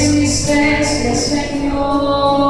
Eres mi Señor.